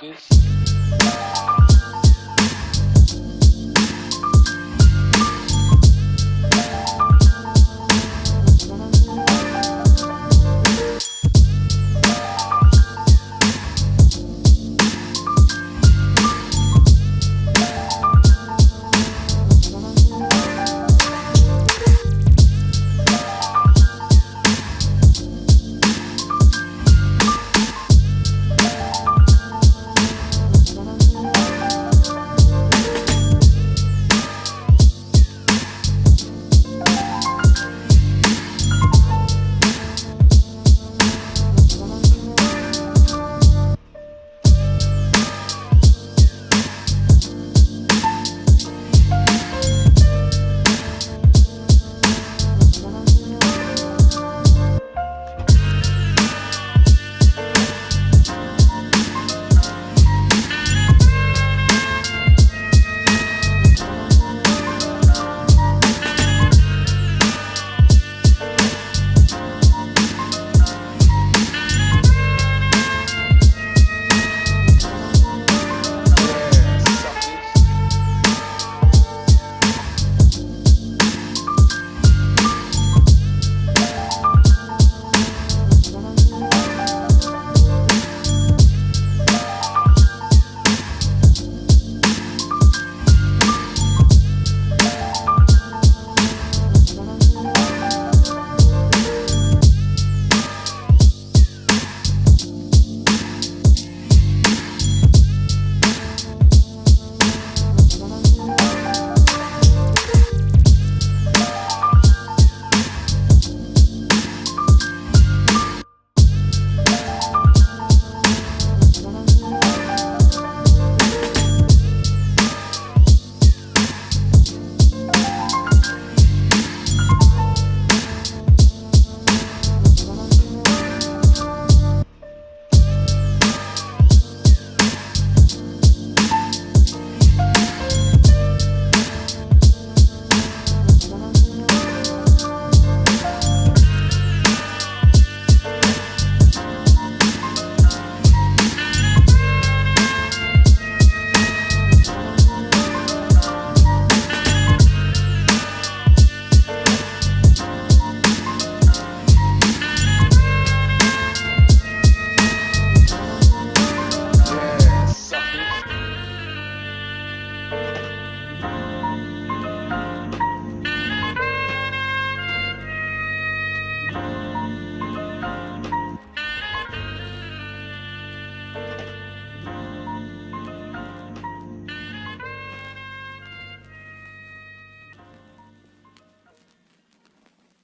Peace.